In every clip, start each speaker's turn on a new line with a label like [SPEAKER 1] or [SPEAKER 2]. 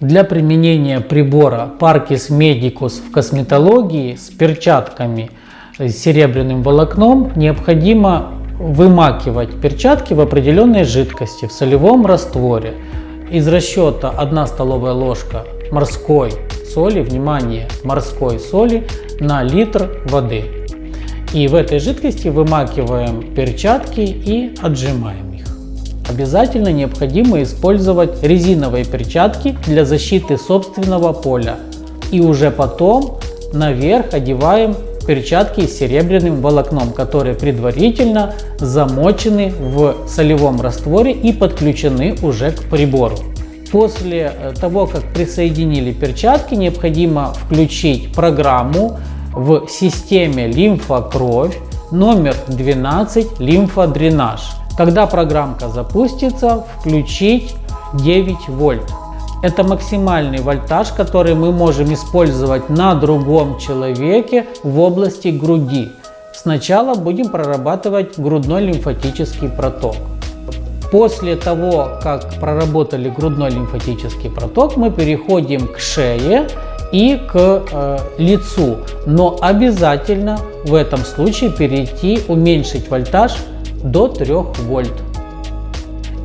[SPEAKER 1] Для применения прибора Parkis Medicus в косметологии с перчатками с серебряным волокном необходимо вымакивать перчатки в определенной жидкости в солевом растворе. Из расчета 1 столовая ложка морской соли, внимание, морской соли на литр воды. И в этой жидкости вымакиваем перчатки и отжимаем. Обязательно необходимо использовать резиновые перчатки для защиты собственного поля. И уже потом наверх одеваем перчатки с серебряным волокном, которые предварительно замочены в солевом растворе и подключены уже к прибору. После э, того, как присоединили перчатки, необходимо включить программу в системе лимфа-кровь номер 12 лимфодренаж. Когда программка запустится, включить 9 вольт. Это максимальный вольтаж, который мы можем использовать на другом человеке в области груди. Сначала будем прорабатывать грудной лимфатический проток. После того, как проработали грудной лимфатический проток, мы переходим к шее и к э, лицу. Но обязательно в этом случае перейти, уменьшить вольтаж до 3 вольт.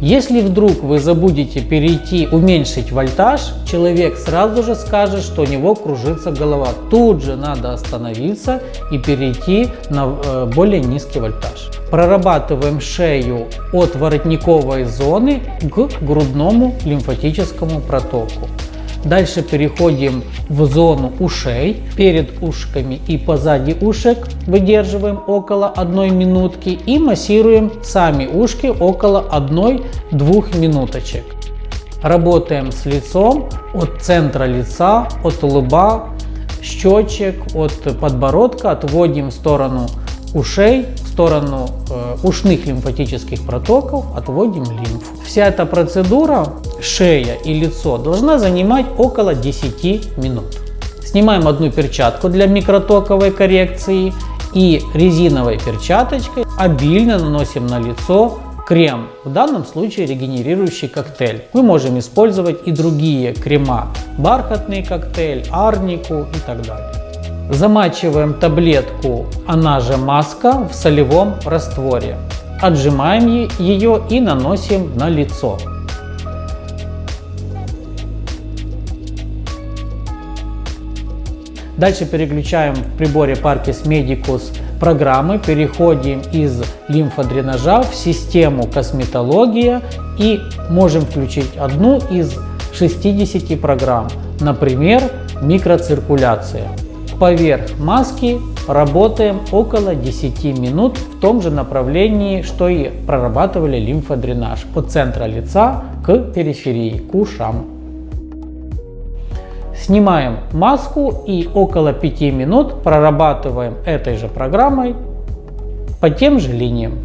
[SPEAKER 1] Если вдруг вы забудете перейти, уменьшить вольтаж, человек сразу же скажет, что у него кружится голова. Тут же надо остановиться и перейти на э, более низкий вольтаж. Прорабатываем шею от воротниковой зоны к грудному лимфатическому протоку. Дальше переходим в зону ушей. Перед ушками и позади ушек выдерживаем около 1 минутки и массируем сами ушки около 1-2 минуточек. Работаем с лицом от центра лица, от лба, щечек, от подбородка, отводим в сторону ушей, сторону э, ушных лимфатических протоков, отводим лимфу. Вся эта процедура, шея и лицо, должна занимать около 10 минут. Снимаем одну перчатку для микротоковой коррекции и резиновой перчаточкой обильно наносим на лицо крем, в данном случае регенерирующий коктейль. Мы можем использовать и другие крема, бархатный коктейль, арнику и так далее. Замачиваем таблетку, она же маска, в солевом растворе. Отжимаем ее и наносим на лицо. Дальше переключаем в приборе Parkis Medicus программы, переходим из лимфодренажа в систему косметология и можем включить одну из 60 программ, например, микроциркуляция. Поверх маски работаем около 10 минут в том же направлении, что и прорабатывали лимфодренаж от центра лица к периферии, к ушам. Снимаем маску и около 5 минут прорабатываем этой же программой по тем же линиям.